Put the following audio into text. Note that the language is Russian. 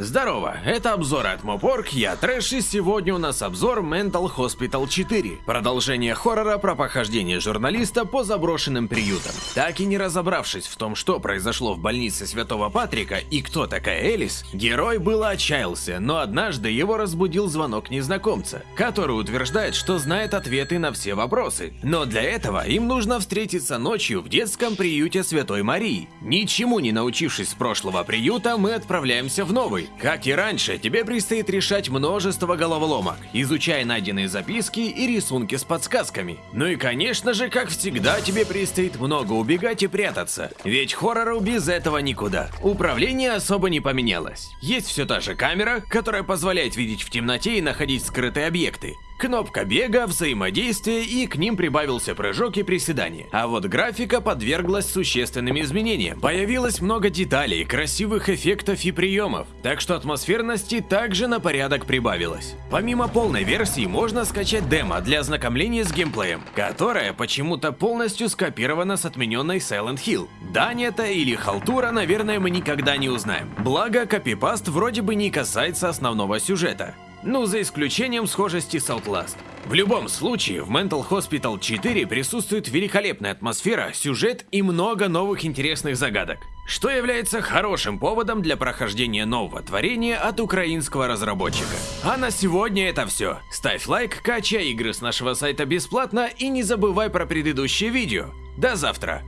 Здорово, это обзор от Мопорг, я Трэш, и сегодня у нас обзор Mental Hospital 4. Продолжение хоррора про похождение журналиста по заброшенным приютам. Так и не разобравшись в том, что произошло в больнице Святого Патрика и кто такая Элис, герой было отчаялся, но однажды его разбудил звонок незнакомца, который утверждает, что знает ответы на все вопросы. Но для этого им нужно встретиться ночью в детском приюте Святой Марии. Ничему не научившись с прошлого приюта, мы отправляемся в новый. Как и раньше, тебе предстоит решать множество головоломок, изучая найденные записки и рисунки с подсказками. Ну и конечно же, как всегда, тебе предстоит много убегать и прятаться, ведь хоррору без этого никуда. Управление особо не поменялось. Есть все та же камера, которая позволяет видеть в темноте и находить скрытые объекты. Кнопка бега, взаимодействие и к ним прибавился прыжок и приседание. А вот графика подверглась существенным изменениям. Появилось много деталей, красивых эффектов и приемов, так что атмосферности также на порядок прибавилось. Помимо полной версии можно скачать демо для ознакомления с геймплеем, которая почему-то полностью скопирована с отмененной Silent Hill. Дань это или халтура, наверное, мы никогда не узнаем. Благо, копипаст вроде бы не касается основного сюжета. Ну, за исключением схожести с Outlast. В любом случае, в Mental Hospital 4 присутствует великолепная атмосфера, сюжет и много новых интересных загадок, что является хорошим поводом для прохождения нового творения от украинского разработчика. А на сегодня это все. Ставь лайк, качай игры с нашего сайта бесплатно и не забывай про предыдущее видео. До завтра!